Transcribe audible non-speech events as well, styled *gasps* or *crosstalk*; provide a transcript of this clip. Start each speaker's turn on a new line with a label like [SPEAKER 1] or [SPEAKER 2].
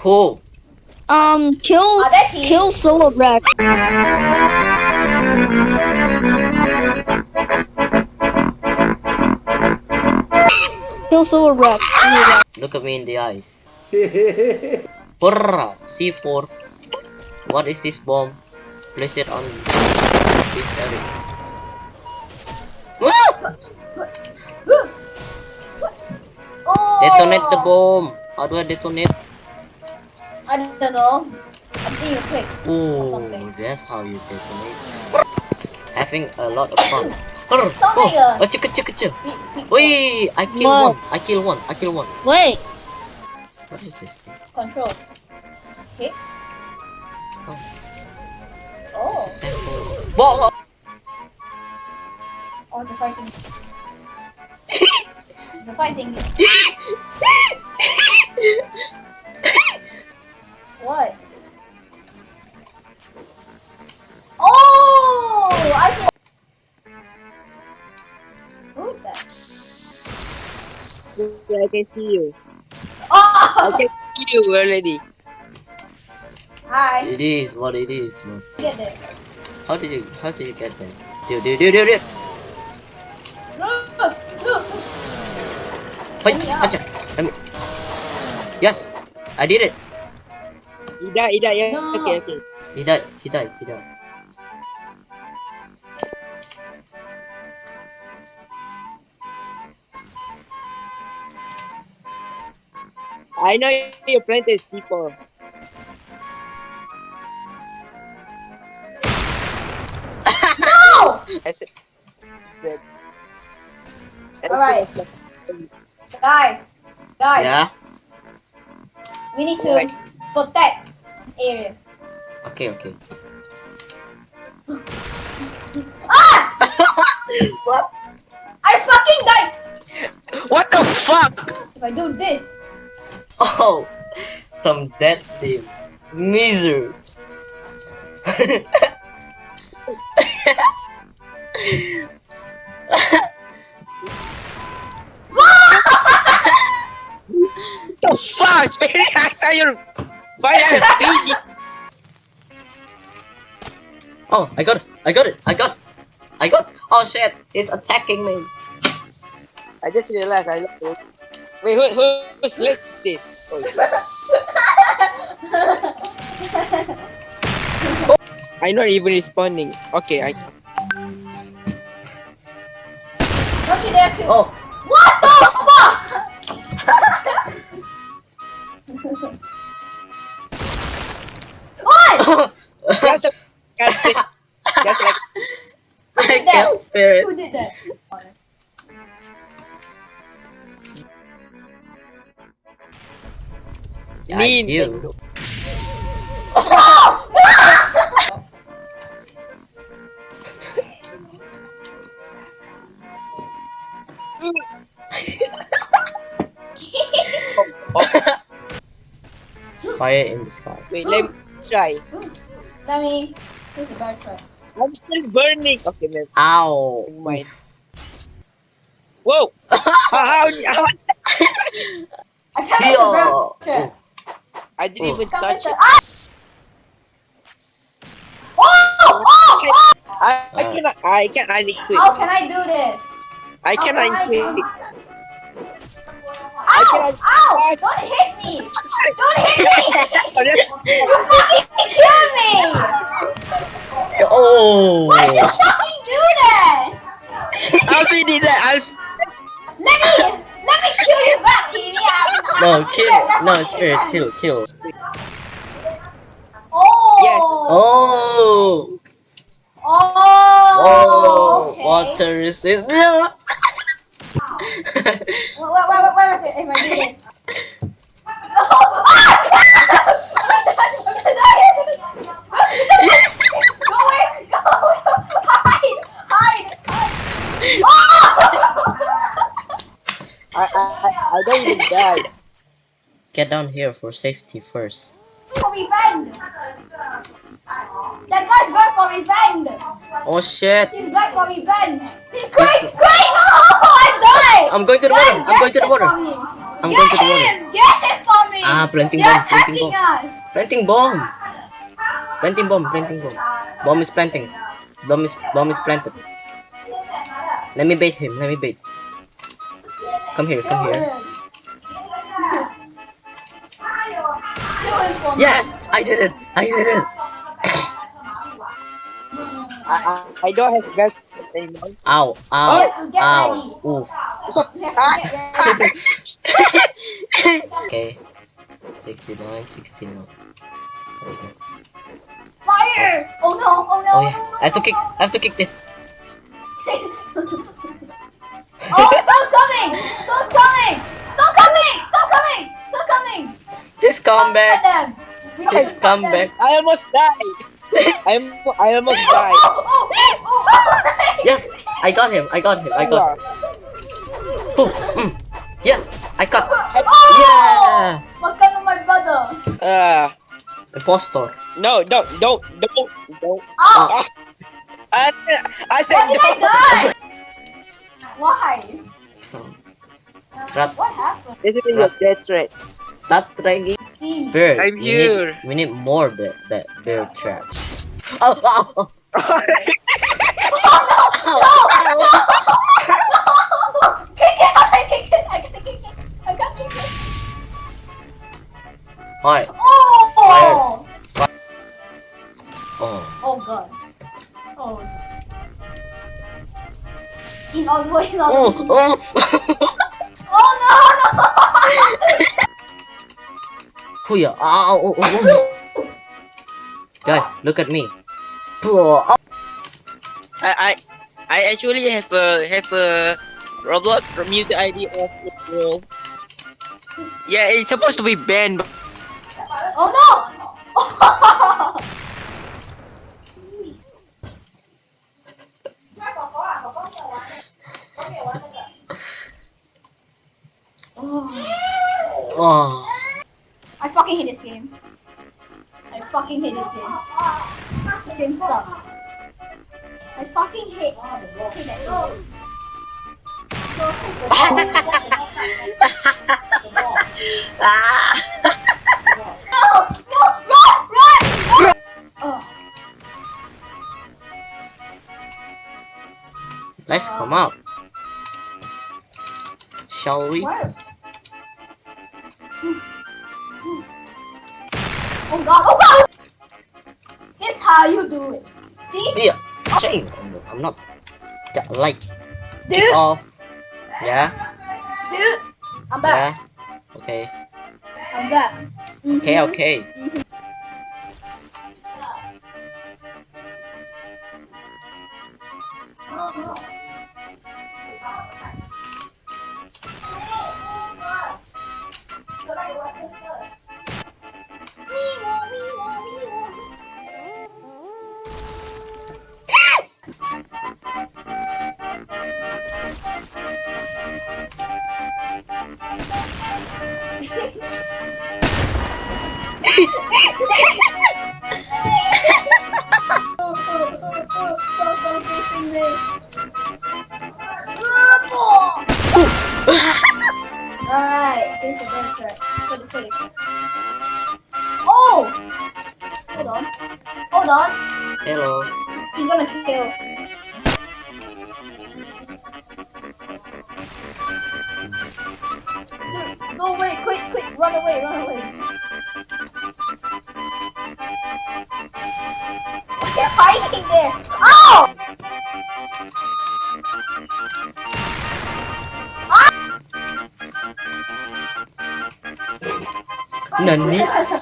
[SPEAKER 1] Who?
[SPEAKER 2] Um, kill, kill Solar Rex. Kill Solar Rex.
[SPEAKER 1] Look at me in the eyes. *laughs* Brrrr. C4. What is this bomb? Place it on this area.
[SPEAKER 3] Oh.
[SPEAKER 1] Detonate the bomb. How do I detonate?
[SPEAKER 3] I don't know. I see you click.
[SPEAKER 1] Oh,
[SPEAKER 3] something.
[SPEAKER 1] that's how you detonate. Having a lot of fun.
[SPEAKER 3] Something,
[SPEAKER 1] Oh, oh, chicka chicka chicka.
[SPEAKER 3] Be- be-
[SPEAKER 1] Wait, I kill
[SPEAKER 2] What?
[SPEAKER 1] one. I kill one. I kill one.
[SPEAKER 2] Wait,
[SPEAKER 1] What is this? thing?
[SPEAKER 3] Control. Okay.
[SPEAKER 1] Oh.
[SPEAKER 3] Oh.
[SPEAKER 1] This is oh. simple. Whoa, whoa.
[SPEAKER 3] Oh, the fighting. *laughs* the fighting. *laughs*
[SPEAKER 4] can see you.
[SPEAKER 3] Oh!
[SPEAKER 4] I can see you already.
[SPEAKER 3] Hi.
[SPEAKER 1] It is what it is, man.
[SPEAKER 3] Get there.
[SPEAKER 1] How did you how did you get there? Dude, dude, dude, dude, dude. Wait,
[SPEAKER 3] Let me out.
[SPEAKER 1] Let me. Yes, I did it.
[SPEAKER 4] Ida, Ida, yeah.
[SPEAKER 3] No.
[SPEAKER 4] Okay, okay.
[SPEAKER 1] He died. He died. He died.
[SPEAKER 4] I know you planted C4.
[SPEAKER 3] No!
[SPEAKER 4] I said that.
[SPEAKER 3] Alright. Guys. Guys.
[SPEAKER 1] Yeah.
[SPEAKER 3] We need to
[SPEAKER 4] Alright.
[SPEAKER 3] protect this area.
[SPEAKER 1] Okay, okay. *gasps*
[SPEAKER 3] Ah! *laughs*
[SPEAKER 1] What?
[SPEAKER 3] I fucking died!
[SPEAKER 4] What the fuck?
[SPEAKER 3] If I do this.
[SPEAKER 1] Oh, some dead team. Miser. *laughs*
[SPEAKER 4] the fuck? Spare I saw your PG.
[SPEAKER 1] Oh, I got it. I got it. I got. It. I got. Oh shit! He's attacking me.
[SPEAKER 4] I just realized I love it. Wait, who, who, leg is this? I'm not even responding. Okay, I.
[SPEAKER 3] Don't you.
[SPEAKER 1] Oh,
[SPEAKER 3] What the fuck? what? *laughs*
[SPEAKER 4] Just, a- just, a- just like
[SPEAKER 1] I
[SPEAKER 3] did that?
[SPEAKER 1] spare
[SPEAKER 3] Who did that?
[SPEAKER 4] Nintendo.
[SPEAKER 1] do. *laughs* Fire in the sky.
[SPEAKER 4] Wait, let me try.
[SPEAKER 3] Let me. Here's the bad try.
[SPEAKER 4] I'm still burning. Okay, man.
[SPEAKER 1] Ow.
[SPEAKER 4] Never mind. Whoa! *laughs* how, how, how,
[SPEAKER 3] I can't
[SPEAKER 1] Yo.
[SPEAKER 3] hit the ground. Sure.
[SPEAKER 4] I didn't
[SPEAKER 1] Oh.
[SPEAKER 4] even
[SPEAKER 3] Come
[SPEAKER 4] touch it.
[SPEAKER 3] Ah! Oh! Oh! Oh!
[SPEAKER 4] I, I cannot. I can. I quit.
[SPEAKER 3] How can I do this?
[SPEAKER 4] I
[SPEAKER 3] How
[SPEAKER 4] cannot
[SPEAKER 3] can I do
[SPEAKER 4] quit.
[SPEAKER 3] Ow!
[SPEAKER 4] cannot-
[SPEAKER 3] Ow! Don't hit me! Don't hit me! *laughs* *laughs* You fucking killed me!
[SPEAKER 1] Oh.
[SPEAKER 3] Why did you fucking do that?
[SPEAKER 4] Alfie did you that. Alfie.
[SPEAKER 3] Let me let me kill you back, Kimi. I'm-
[SPEAKER 1] No,
[SPEAKER 3] I'm
[SPEAKER 1] kill.
[SPEAKER 3] here.
[SPEAKER 1] No, spirit. Chill, chill.
[SPEAKER 3] Oh.
[SPEAKER 4] Yes.
[SPEAKER 1] Oh.
[SPEAKER 3] Oh.
[SPEAKER 1] Oh.
[SPEAKER 3] okay.
[SPEAKER 1] Water is this? No.
[SPEAKER 3] Wait, wait, wait, wait, wait, wait, if I do this. Oh, ah! go away! Go away! Hide! Hide! hide. Oh!
[SPEAKER 4] I, I, I, I die.
[SPEAKER 1] Get down here for safety first.
[SPEAKER 3] For revenge! That guy's back for revenge!
[SPEAKER 1] Oh shit!
[SPEAKER 3] He's back for revenge! He's quick! Quick! Oh, I died!
[SPEAKER 1] I'm going to the water. I'm going to the water.
[SPEAKER 3] him for me.
[SPEAKER 1] I'm
[SPEAKER 3] get
[SPEAKER 1] going to the water.
[SPEAKER 3] Get him for me!
[SPEAKER 1] Ah, planting
[SPEAKER 3] They're
[SPEAKER 1] bomb, planting
[SPEAKER 3] attacking
[SPEAKER 1] bomb.
[SPEAKER 3] us.
[SPEAKER 1] Planting bomb. Planting bomb, planting bomb. Bomb is planting. Bomb is bomb is planted. Let me bait him. Let me bait. Come here,
[SPEAKER 3] Kill
[SPEAKER 1] come here. Yes, I did it. I did it.
[SPEAKER 4] I, I, I don't have guns anymore.
[SPEAKER 1] Ow, ow,
[SPEAKER 3] oh, to
[SPEAKER 1] ow.
[SPEAKER 3] ready.
[SPEAKER 1] Oof.
[SPEAKER 3] You have to get ready.
[SPEAKER 1] okay. 69, 69. Okay.
[SPEAKER 3] Fire! Oh no! Oh no!
[SPEAKER 1] Oh yeah.
[SPEAKER 3] no, no,
[SPEAKER 1] I have to kick. I have to kick this. *laughs*
[SPEAKER 3] Oh, someone's coming! Someone's coming! Someone's coming!
[SPEAKER 1] This
[SPEAKER 3] Get
[SPEAKER 1] comeback.
[SPEAKER 3] them! We can
[SPEAKER 1] This
[SPEAKER 3] get them.
[SPEAKER 1] comeback.
[SPEAKER 4] I almost died. I'm, I almost *laughs*
[SPEAKER 3] Oh,
[SPEAKER 4] died.
[SPEAKER 3] oh, oh.
[SPEAKER 1] Yes, I got him. I got him. I got. Boom. Mm. Yes, I got. Yeah.
[SPEAKER 3] Makan of my brother.
[SPEAKER 4] Uh,
[SPEAKER 1] Impostor.
[SPEAKER 4] no, don't, don't, don't, don't.
[SPEAKER 3] Oh!
[SPEAKER 4] I, I said
[SPEAKER 3] Why did I die? Why?
[SPEAKER 1] So, strat,
[SPEAKER 3] What happened?
[SPEAKER 4] This is your death threat.
[SPEAKER 1] start dragging
[SPEAKER 3] See me.
[SPEAKER 4] I'm
[SPEAKER 1] we
[SPEAKER 4] here.
[SPEAKER 1] Need, we need more bear, bear, bear traps. *laughs* Oh, oh, oh.
[SPEAKER 3] Kick it! I kick it! I gotta kick it! I gotta kick it!
[SPEAKER 1] Alright.
[SPEAKER 3] Oh!
[SPEAKER 1] Oh.
[SPEAKER 3] Oh god. Oh. In all the way, in all
[SPEAKER 1] Oh,
[SPEAKER 3] the way.
[SPEAKER 1] oh.
[SPEAKER 3] Oh *laughs*
[SPEAKER 1] Huya. Ow, oh. Guys, look at me.
[SPEAKER 4] I, I, I actually have a have a Roblox music ID of the world. Yeah, it's supposed to be banned. but-
[SPEAKER 3] Oh no! oh,
[SPEAKER 1] oh.
[SPEAKER 3] I fucking hate this game. I fucking hate this game. This game sucks. I fucking hate, hate that game.
[SPEAKER 1] Ah.
[SPEAKER 3] No! No! Run! Run! Run! Oh.
[SPEAKER 1] Let's come out. Shall we?
[SPEAKER 3] Where? Oh god! Oh god! This is how you do it. See?
[SPEAKER 1] Yeah. Shame. I'm not. Ja- Like.
[SPEAKER 3] Dude!
[SPEAKER 1] Off. Yeah.
[SPEAKER 3] Dude! I'm back.
[SPEAKER 1] Yeah. Okay.
[SPEAKER 3] I'm back.
[SPEAKER 1] Okay.
[SPEAKER 3] Mhm.
[SPEAKER 1] Okay.
[SPEAKER 3] Stop facing me. Oh! Hold on. Hold on.
[SPEAKER 1] Hello.
[SPEAKER 3] He's gonna kill. Dude, go away, quick, quick, run away, run away. They're fighting there. Oh!
[SPEAKER 1] Nani?